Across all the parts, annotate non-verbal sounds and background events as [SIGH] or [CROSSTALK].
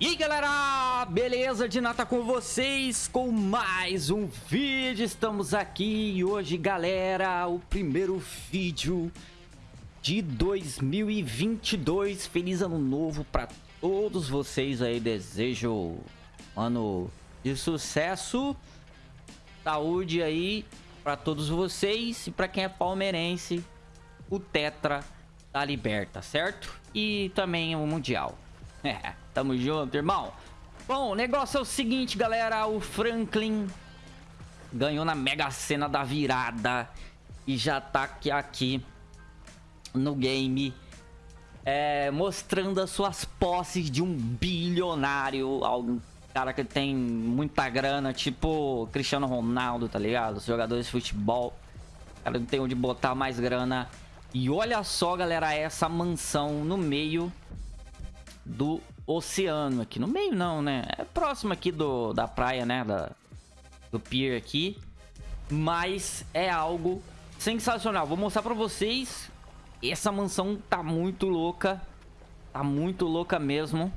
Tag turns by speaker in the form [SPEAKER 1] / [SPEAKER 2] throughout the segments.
[SPEAKER 1] E aí galera, beleza? De nata com vocês com mais um vídeo, estamos aqui e hoje galera, o primeiro vídeo de 2022, feliz ano novo para todos vocês aí, desejo ano de sucesso, saúde aí para todos vocês e para quem é palmeirense, o Tetra da Liberta, certo? E também o Mundial. [LAUGHS] É, tamo junto, irmão. Bom, o negócio é o seguinte, galera. O Franklin ganhou na Mega Sena da virada. E já tá aqui, aqui no game. É, mostrando as suas posses de um bilionário. Algum cara que tem muita grana, tipo Cristiano Ronaldo, tá ligado? Os jogadores de futebol. O cara não tem onde botar mais grana. E olha só, galera, essa mansão no meio do oceano aqui. No meio não, né? É próximo aqui do, da praia, né? Da, do pier aqui. Mas é algo sensacional. Vou mostrar pra vocês. Essa mansão tá muito louca. Tá muito louca mesmo.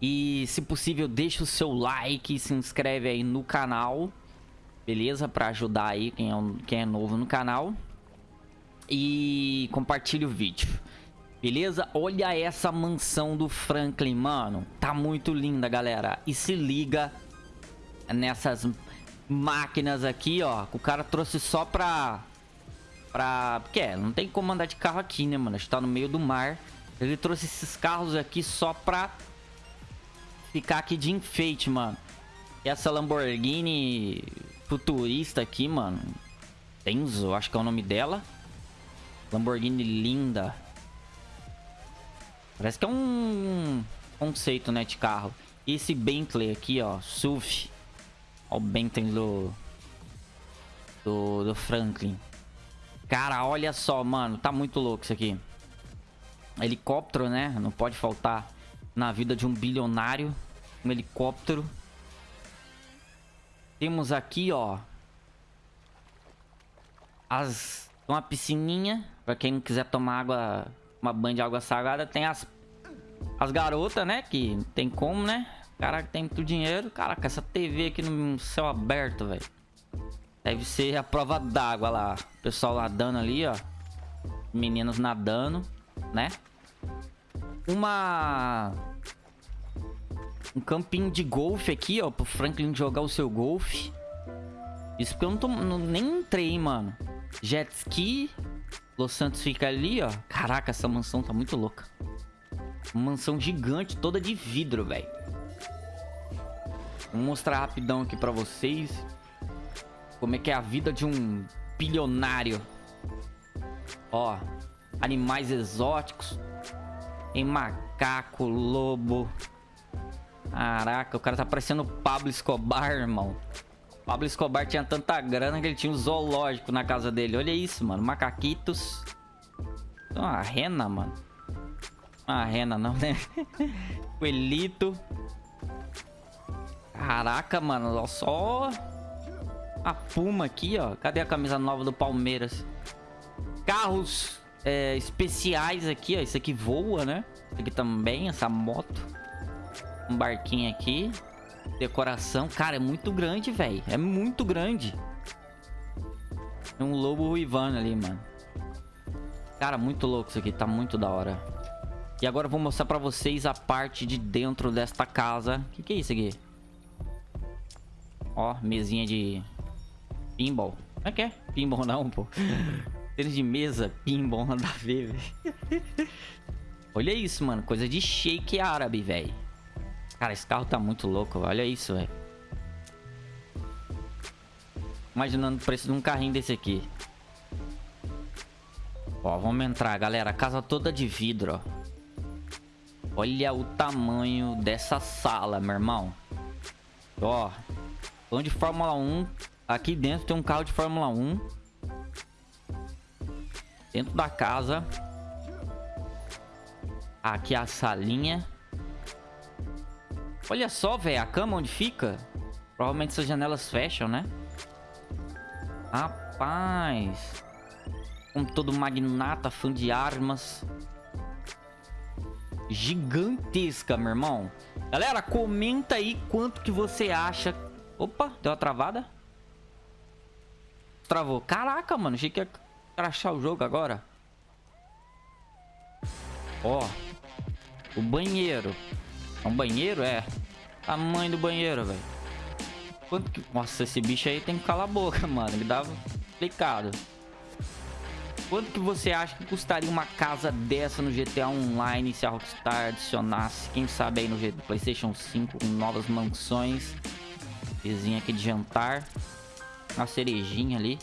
[SPEAKER 1] E se possível, deixa o seu like, se inscreve aí no canal. Beleza? Pra ajudar aí quem é, quem é novo no canal. E compartilhe o vídeo. Beleza? Olha essa mansão do Franklin, mano. Tá muito linda, galera. E se liga nessas máquinas aqui, ó. O cara trouxe só pra... Pra... Porque é, não tem como andar de carro aqui, né, mano? A gente tá no meio do mar. Ele trouxe esses carros aqui só pra... Ficar aqui de enfeite, mano. E essa Lamborghini futurista aqui, mano. Tenzo, acho que é o nome dela. Lamborghini linda. Parece que é um conceito, né, de carro. E esse Bentley aqui, ó, SUV. Ó o Bentley do, do, do Franklin. Cara, olha só, mano, tá muito louco isso aqui. Helicóptero, né? Não pode faltar na vida de um bilionário. Um helicóptero. Temos aqui, ó. As... Uma piscininha. Pra quem não quiser tomar água uma banha de água salgada. Tem as, as garotas, né? Que tem como, né? Cara que tem muito dinheiro. Caraca, essa TV aqui no céu aberto, velho. Deve ser a prova d'água lá. O pessoal nadando ali, ó. Meninos nadando, né? Uma... Um campinho de golfe aqui, ó. Pro Franklin jogar o seu golfe. Isso porque eu não tô... Não, nem entrei, mano. Jet ski. Los Santos fica ali, ó. Caraca, essa mansão tá muito louca. Mansão gigante, toda de vidro, velho. Vou mostrar rapidão aqui pra vocês. Como é que é a vida de um bilionário. Ó, animais exóticos. Tem macaco, lobo. Caraca, o cara tá parecendo Pablo Escobar, irmão. Pablo Escobar tinha tanta grana que ele tinha um zoológico na casa dele. Olha isso, mano. Macaquitos. Uma rena, mano. Uma rena não, né? [LAUGHS] Coelhito. Caraca, mano. Olha só a Puma aqui, ó. Cadê a camisa nova do Palmeiras? Carros é, especiais aqui, ó. Isso aqui voa, né? Isso aqui também, essa moto. Um barquinho aqui. Decoração. Cara, é muito grande, velho. É muito grande. Tem um lobo ruivano ali, mano. Cara, muito louco isso aqui. Tá muito da hora. E agora eu vou mostrar pra vocês a parte de dentro desta casa. O que, que é isso aqui? Ó, mesinha de pinball. Como é que é? Pinball não, pô. [LAUGHS] Tênis de mesa, pinball, nada a ver, velho. [LAUGHS] Olha isso, mano. Coisa de shake árabe, velho. Cara, esse carro tá muito louco. Olha isso, velho. Imaginando o preço de um carrinho desse aqui. Ó, vamos entrar, galera. Casa toda de vidro, ó. Olha o tamanho dessa sala, meu irmão. Ó. Vamos de Fórmula 1. Aqui dentro tem um carro de Fórmula 1. Dentro da casa. Aqui a salinha. Olha só, velho, a cama onde fica. Provavelmente essas janelas fecham, né? Rapaz. Como todo magnata, fã de armas. gigantesca, meu irmão. Galera, comenta aí quanto que você acha... Opa, deu uma travada? Travou. Caraca, mano. Achei que ia crachar o jogo agora. Ó. O banheiro. É um banheiro? É. Tamanho do banheiro, velho. Quanto que... Nossa, esse bicho aí tem que calar a boca, [LAUGHS] mano. Ele dava explicado. Quanto que você acha que custaria uma casa dessa no GTA Online se a Rockstar adicionasse, quem sabe aí no PlayStation 5 com novas mansões? Vizinha aqui de jantar. Uma cerejinha ali.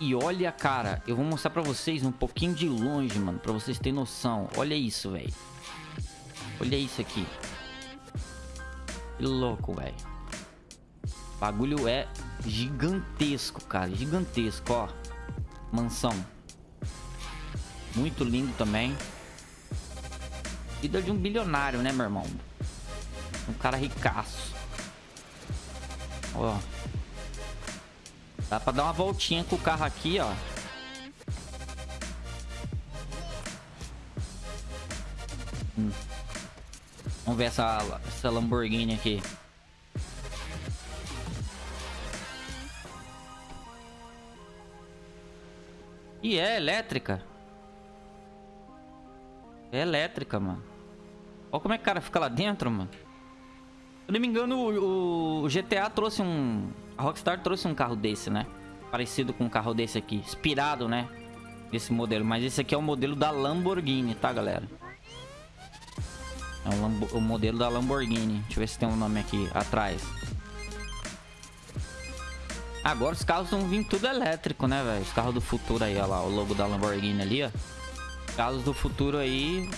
[SPEAKER 1] E olha, cara, eu vou mostrar pra vocês um pouquinho de longe, mano, pra vocês terem noção. Olha isso, velho. Olha isso aqui. Que louco, velho. Bagulho é gigantesco, cara. Gigantesco, ó. Mansão. Muito lindo também. Vida de um bilionário, né, meu irmão? Um cara ricaço. Ó. Dá pra dar uma voltinha com o carro aqui, ó. Hum. Vamos ver essa, essa Lamborghini aqui. E é elétrica. É elétrica, mano. Olha como é que o cara fica lá dentro, mano. Se não me engano, o, o, GTA trouxe um... A Rockstar trouxe um carro desse, né? Parecido com um carro desse aqui. Inspirado, né? Desse modelo. Mas esse aqui é o modelo da Lamborghini, tá, galera? É o, o modelo da Lamborghini. Deixa eu ver se tem um nome aqui atrás. Agora os carros vão vir tudo elétrico, né, velho? Os carros do futuro aí, ó lá, o logo da Lamborghini ali, ó. Os carros do futuro aí,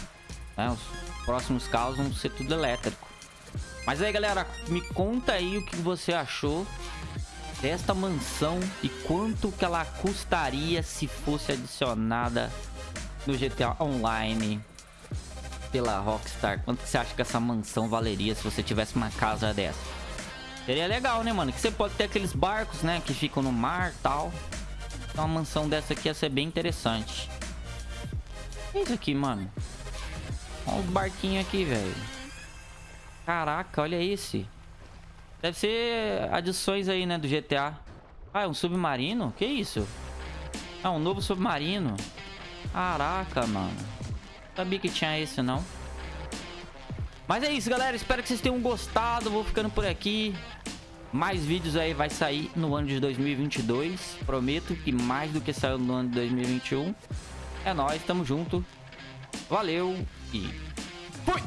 [SPEAKER 1] né, os próximos carros vão ser tudo elétrico. Mas aí, galera, me conta aí o que você achou desta mansão e quanto que ela custaria se fosse adicionada no GTA Online pela Rockstar. Quanto que você acha que essa mansão valeria se você tivesse uma casa dessa? Seria legal, né, mano? Que você pode ter aqueles barcos, né? Que ficam no mar e tal. Então uma mansão dessa aqui ia ser bem interessante. O que é isso aqui, mano? Olha os barquinhos aqui, velho. Caraca, olha esse. Deve ser adições aí, né, do GTA. Ah, é um submarino? Que isso? Ah, um novo submarino. Caraca, mano. Sabia que tinha esse, não. Mas é isso, galera. Espero que vocês tenham gostado. Vou ficando por aqui. Mais vídeos aí vai sair no ano de 2022. Prometo que mais do que saiu no ano de 2021. É nóis, tamo junto. Valeu e fui!